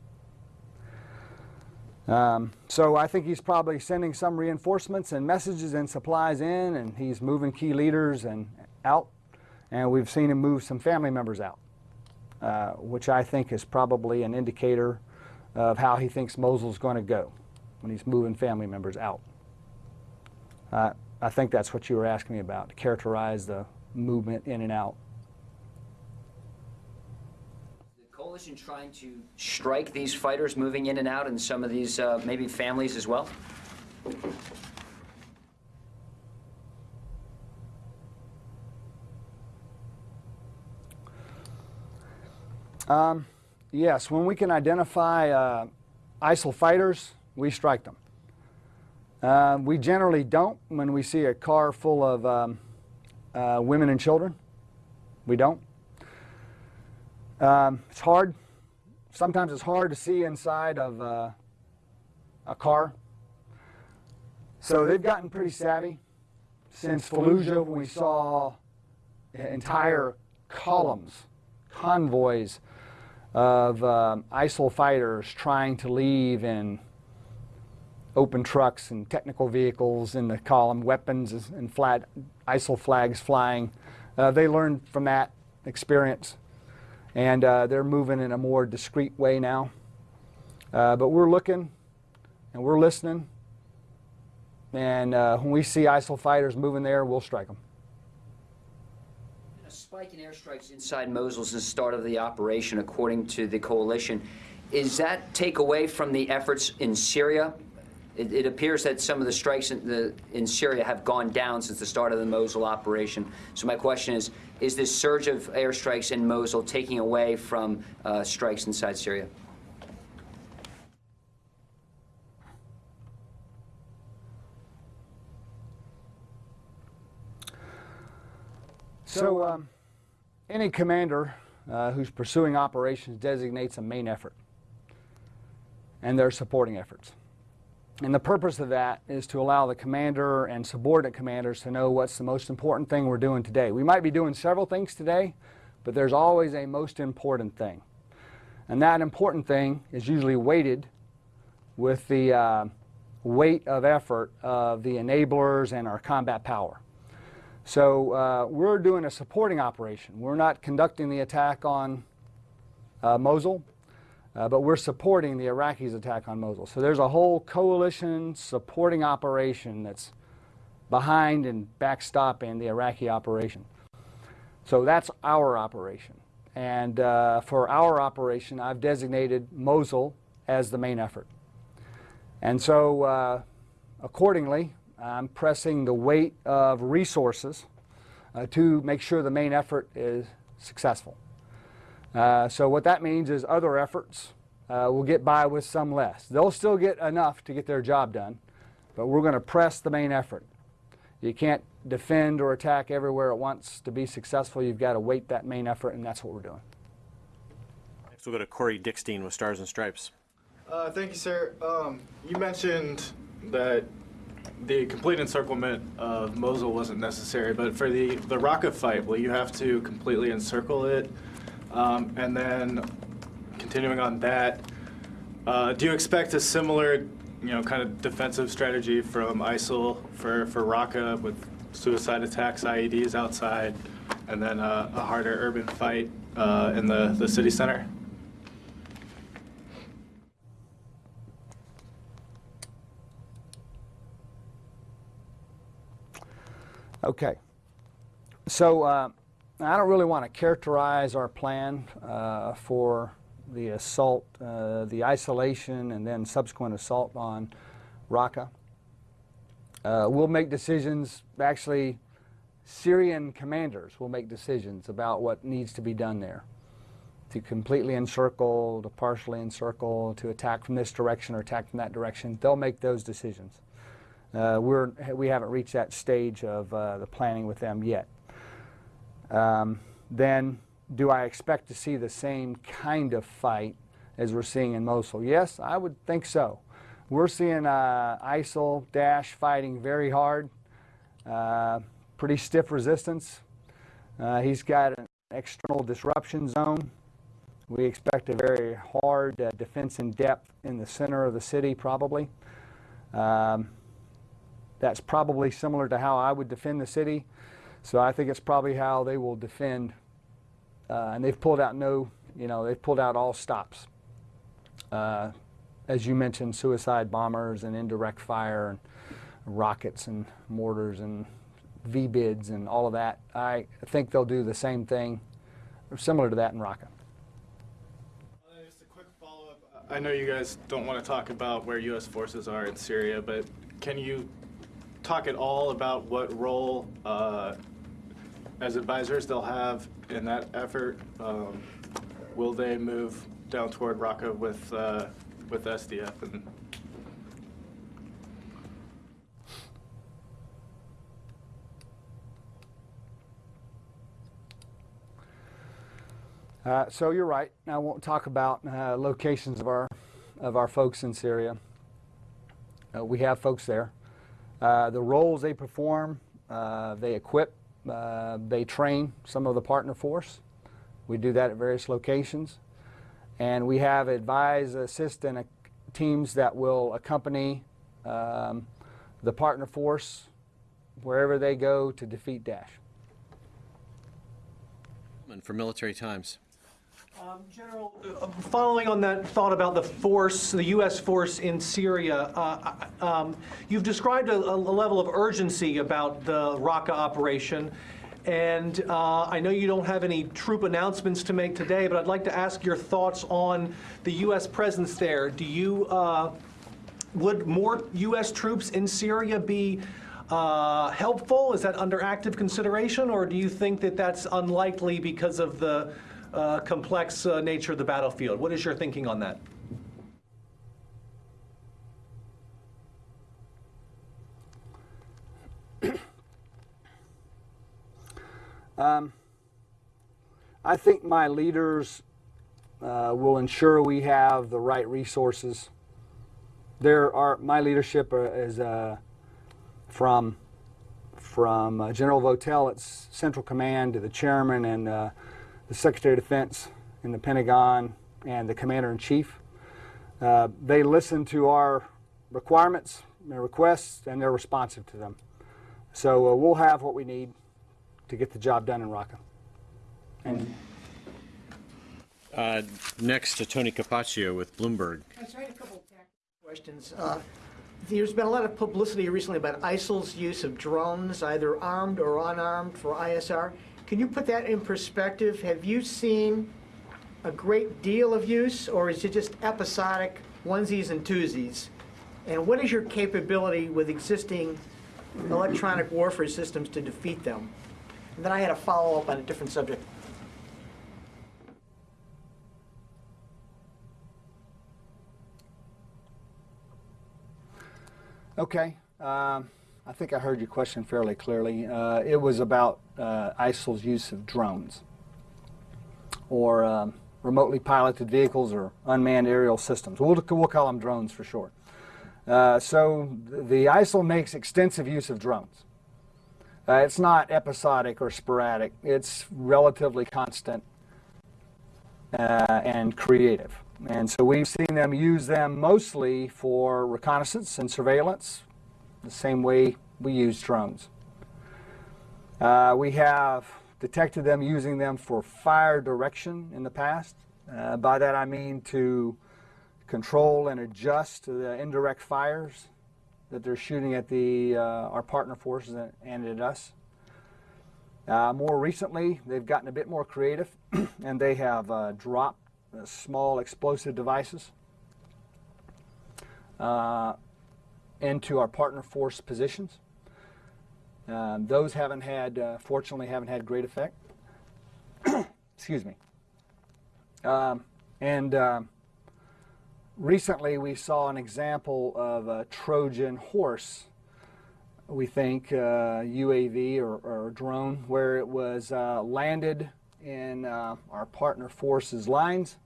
Um, so I think he's probably sending some reinforcements and messages and supplies in, and he's moving key leaders and out, and we've seen him move some family members out. Uh, which I think is probably an indicator of how he thinks Mosul's going to go when he's moving family members out. Uh, I think that's what you were asking me about, to characterize the movement in and out. The coalition trying to strike these fighters moving in and out and some of these uh, maybe families as well? Um, yes, when we can identify uh, ISIL fighters, we strike them. Uh, we generally don't when we see a car full of um, uh, women and children. We don't. Um, it's hard. Sometimes it's hard to see inside of uh, a car. So they've gotten pretty savvy since Fallujah when we saw entire columns, convoys of um, ISIL fighters trying to leave in open trucks and technical vehicles in the column, weapons and flat ISIL flags flying. Uh, they learned from that experience, and uh, they're moving in a more discreet way now. Uh, but we're looking and we're listening, and uh, when we see ISIL fighters moving there, we'll strike them. A spike in airstrikes inside Mosul since the start of the operation, according to the coalition. Is that take away from the efforts in Syria? It, it appears that some of the strikes in, the, in Syria have gone down since the start of the Mosul operation. So my question is, is this surge of airstrikes in Mosul taking away from uh, strikes inside Syria? So, um, any commander uh, who's pursuing operations designates a main effort and their supporting efforts. And the purpose of that is to allow the commander and subordinate commanders to know what's the most important thing we're doing today. We might be doing several things today, but there's always a most important thing. And that important thing is usually weighted with the uh, weight of effort of the enablers and our combat power. So uh, we're doing a supporting operation. We're not conducting the attack on uh, Mosul, uh, but we're supporting the Iraqis' attack on Mosul. So there's a whole coalition supporting operation that's behind and backstopping the Iraqi operation. So that's our operation. And uh, for our operation, I've designated Mosul as the main effort. And so uh, accordingly, I'm pressing the weight of resources uh, to make sure the main effort is successful. Uh, so what that means is other efforts uh, will get by with some less. They'll still get enough to get their job done, but we're going to press the main effort. You can't defend or attack everywhere at once. To be successful, you've got to weight that main effort, and that's what we're doing. Next, we'll go to Corey Dickstein with Stars and Stripes. Uh, thank you, sir. Um, you mentioned that the complete encirclement of Mosul wasn't necessary, but for the, the Raqqa fight, will you have to completely encircle it? Um, and then, continuing on that, uh, do you expect a similar you know, kind of defensive strategy from ISIL for, for Raqqa with suicide attacks, IEDs outside, and then uh, a harder urban fight uh, in the, the city center? Okay. So uh, I don't really want to characterize our plan uh, for the assault, uh, the isolation, and then subsequent assault on Raqqa. Uh, we'll make decisions, actually, Syrian commanders will make decisions about what needs to be done there. To completely encircle, to partially encircle, to attack from this direction or attack from that direction. They'll make those decisions. Uh, we're, we haven't reached that stage of uh, the planning with them yet. Um, then, do I expect to see the same kind of fight as we're seeing in Mosul? Yes, I would think so. We're seeing uh, ISIL Daesh fighting very hard, uh, pretty stiff resistance. Uh, he's got an external disruption zone. We expect a very hard uh, defense in depth in the center of the city, probably. Um, that's probably similar to how I would defend the city. So I think it's probably how they will defend. Uh, and they've pulled out no, you know, they've pulled out all stops. Uh, as you mentioned, suicide bombers and indirect fire and rockets and mortars and VBIEDs and all of that. I think they'll do the same thing, similar to that in Raqqa. Just a quick follow-up. I know you guys don't want to talk about where U.S. forces are in Syria, but can you talk at all about what role, uh, as advisors, they'll have in that effort? Um, will they move down toward Raqqa with uh, with SDF and? Uh, so you're right. I won't talk about uh, locations of our of our folks in Syria. Uh, we have folks there. Uh, the roles they perform, uh, they equip, uh, they train some of the partner force. We do that at various locations. And we have advise, assist, and teams that will accompany um, the partner force wherever they go to defeat Daesh. For Military Times. Um, General, uh, following on that thought about the force, the U.S. force in Syria, uh, um, you've described a, a, level of urgency about the Raqqa operation. And uh, I know you don't have any troop announcements to make today, but I'd like to ask your thoughts on the U.S. presence there. Do you, uh, would more U.S. troops in Syria be uh, helpful? Is that under active consideration, or do you think that that's unlikely because of the uh, complex uh, nature of the battlefield. What is your thinking on that? um, I think my leaders uh, will ensure we have the right resources. There are my leadership is uh, from from uh, General Votel at Central Command to the chairman and uh, the Secretary of Defense in the Pentagon and the Commander in Chief. Uh, they listen to our requirements, and requests, and they're responsive to them. So uh, we'll have what we need to get the job done in Raqqa. And uh, next to Tony Capaccio with Bloomberg. a couple of questions. Uh, there's been a lot of publicity recently about ISIL's use of drones, either armed or unarmed, for ISR. Can you put that in perspective? Have you seen a great deal of use, or is it just episodic onesies and twosies? And what is your capability with existing electronic warfare systems to defeat them? And then I had a follow-up on a different subject. Okay. Um, I think I heard your question fairly clearly. Uh, it was about uh, ISIL's use of drones or um, remotely piloted vehicles or unmanned aerial systems. We'll, we'll call them drones for short. Uh, so the ISIL makes extensive use of drones. Uh, it's not episodic or sporadic. It's relatively constant uh, and creative. And so we've seen them use them mostly for reconnaissance and surveillance, the same way we use drones. Uh, we have detected them using them for fire direction in the past. Uh, by that I mean to control and adjust the indirect fires that they're shooting at the, uh, our partner forces and at us. Uh, more recently, they've gotten a bit more creative and they have uh, dropped small explosive devices uh, into our partner force positions. Um, those haven't had, uh, fortunately, haven't had great effect. Excuse me. Um, and um, recently we saw an example of a Trojan horse, we think, uh, UAV or, or, drone, where it was uh, landed in uh, our partner forces lines.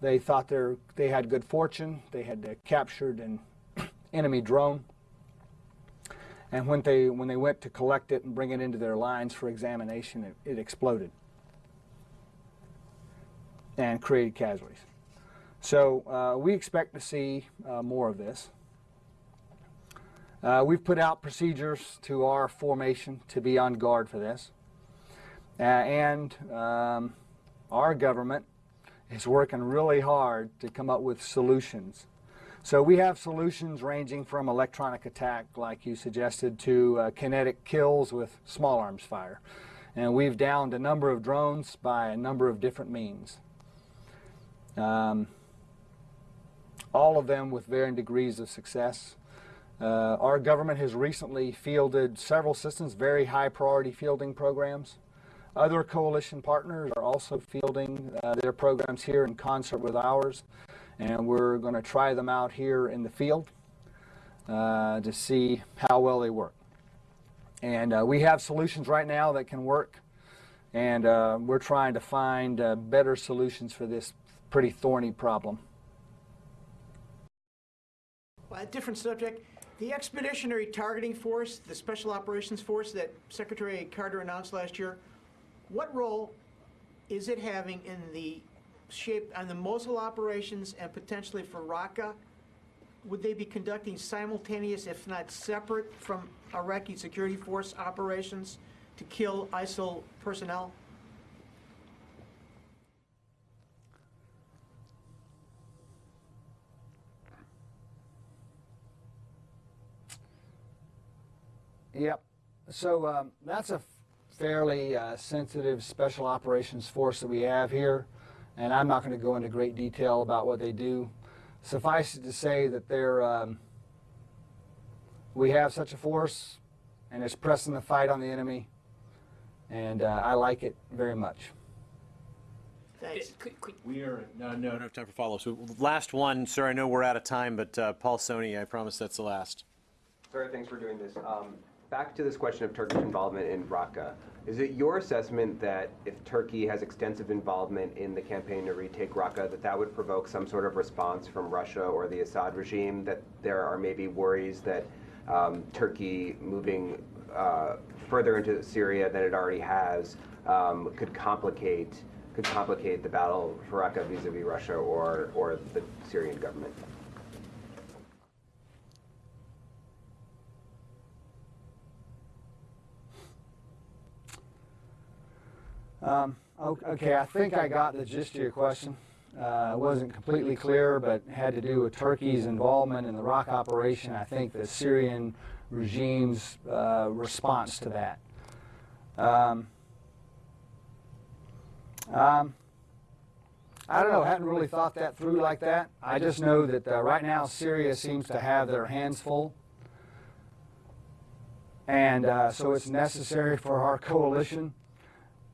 They thought they had good fortune. They had uh, captured an enemy drone. And when they, when they went to collect it and bring it into their lines for examination, it, it exploded and created casualties. So uh, we expect to see uh, more of this. Uh, we've put out procedures to our formation to be on guard for this. Uh, and um, our government is working really hard to come up with solutions so we have solutions ranging from electronic attack, like you suggested, to uh, kinetic kills with small arms fire. And we've downed a number of drones by a number of different means. Um, all of them with varying degrees of success. Uh, our government has recently fielded several systems, very high priority fielding programs. Other coalition partners are also fielding uh, their programs here in concert with ours and we're going to try them out here in the field uh, to see how well they work. And uh, we have solutions right now that can work, and uh, we're trying to find uh, better solutions for this pretty thorny problem. Well, a different subject. The Expeditionary Targeting Force, the Special Operations Force that Secretary Carter announced last year, what role is it having in the shape on the Mosul operations and potentially for Raqqa? Would they be conducting simultaneous, if not separate, from Iraqi security force operations to kill ISIL personnel? Yep. So um, that's a fairly uh, sensitive special operations force that we have here and I'm not going to go into great detail about what they do. Suffice it to say that they're, um, we have such a force, and it's pressing the fight on the enemy, and uh, I like it very much. Thanks. We are no, no, no time for follow-up. So last one, sir. I know we're out of time, but uh, Paul Sonne, I promise that's the last. Sir, thanks for doing this. Um, back to this question of Turkish involvement in Raqqa. Is it your assessment that if Turkey has extensive involvement in the campaign to retake Raqqa, that that would provoke some sort of response from Russia or the Assad regime? That there are maybe worries that um, Turkey moving uh, further into Syria than it already has um, could complicate could complicate the battle for Raqqa vis-a-vis Russia or or the Syrian government? Um, okay, I think I got the gist of your question. Uh, it wasn't completely clear, but had to do with Turkey's involvement in the Raqqa operation. I think the Syrian regime's uh, response to that. Um, um, I don't know. I hadn't really thought that through like that. I just know that uh, right now Syria seems to have their hands full. And uh, so it's necessary for our coalition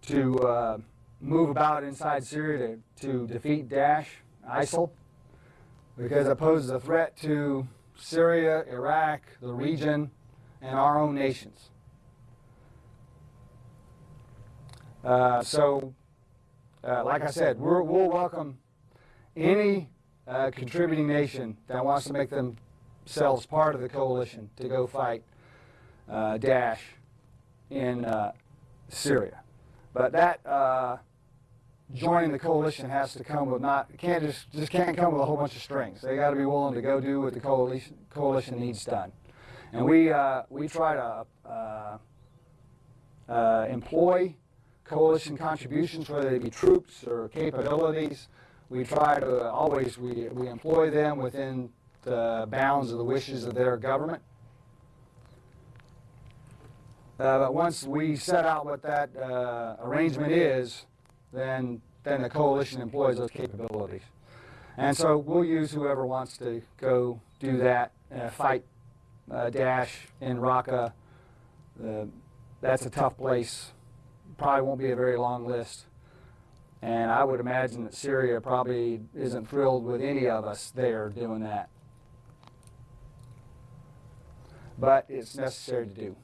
to uh, move about inside Syria to, to defeat Daesh, ISIL, because it poses a threat to Syria, Iraq, the region, and our own nations. Uh, so, uh, like I said, we will welcome any uh, contributing nation that wants to make themselves part of the coalition to go fight uh, Daesh in uh, Syria. But that, uh, joining the coalition has to come with not can't just just can't come with a whole bunch of strings. They got to be willing to go do what the coalition coalition needs done, and we uh, we try to uh, uh, employ coalition contributions, whether they be troops or capabilities. We try to always we, we employ them within the bounds of the wishes of their government. Uh, but once we set out what that uh, arrangement is, then then the coalition employs those capabilities. And so we'll use whoever wants to go do that, uh, fight Daesh in Raqqa. That's a tough place. Probably won't be a very long list. And I would imagine that Syria probably isn't thrilled with any of us there doing that. But it's necessary to do.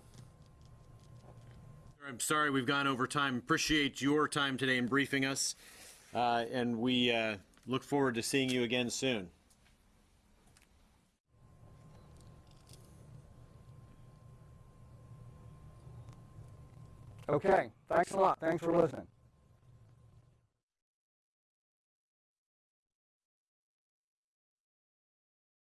I'm sorry we've gone over time. Appreciate your time today in briefing us, uh, and we uh, look forward to seeing you again soon. Okay, thanks a lot. Thanks for listening.